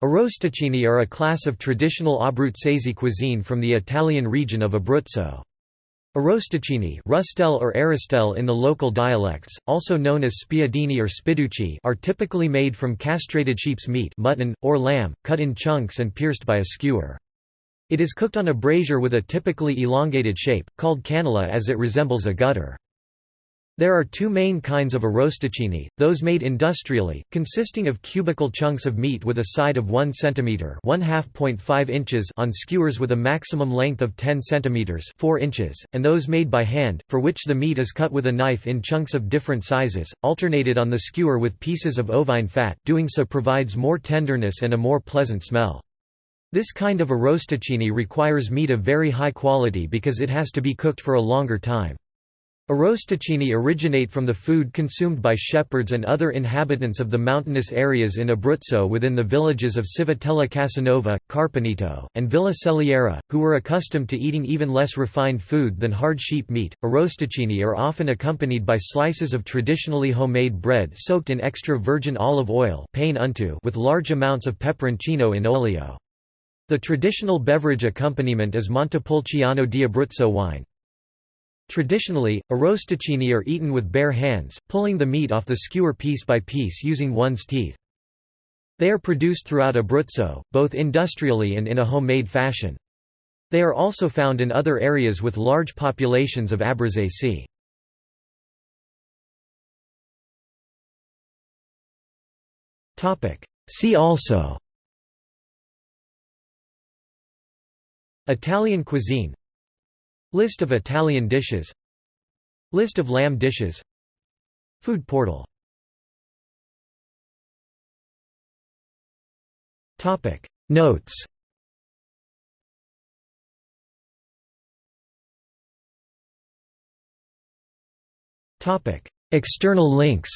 Arrosticini are a class of traditional Abruzzese cuisine from the Italian region of Abruzzo. Arrosticini Rustel or Aristel in the local dialects, also known as spiedini or spiducci are typically made from castrated sheep's meat mutton, or lamb, cut in chunks and pierced by a skewer. It is cooked on a brazier with a typically elongated shape, called cannella as it resembles a gutter. There are two main kinds of arrosticini, those made industrially, consisting of cubical chunks of meat with a side of 1 cm 1 inches on skewers with a maximum length of 10 cm 4 inches, and those made by hand, for which the meat is cut with a knife in chunks of different sizes, alternated on the skewer with pieces of ovine fat doing so provides more tenderness and a more pleasant smell. This kind of arrosticini requires meat of very high quality because it has to be cooked for a longer time. Arrosticini originate from the food consumed by shepherds and other inhabitants of the mountainous areas in Abruzzo within the villages of Civitella Casanova, Carpineto, and Villa Celiera, who were accustomed to eating even less refined food than hard sheep meat. Arrosticini are often accompanied by slices of traditionally homemade bread soaked in extra virgin olive oil with large amounts of peperoncino in olio. The traditional beverage accompaniment is Montepulciano di Abruzzo wine. Traditionally, arrosticini are eaten with bare hands, pulling the meat off the skewer piece by piece using one's teeth. They are produced throughout Abruzzo, both industrially and in a homemade fashion. They are also found in other areas with large populations of Abruzzese. See also Italian cuisine List of Italian dishes. List of lamb dishes. Food portal. Notes. Topic. External links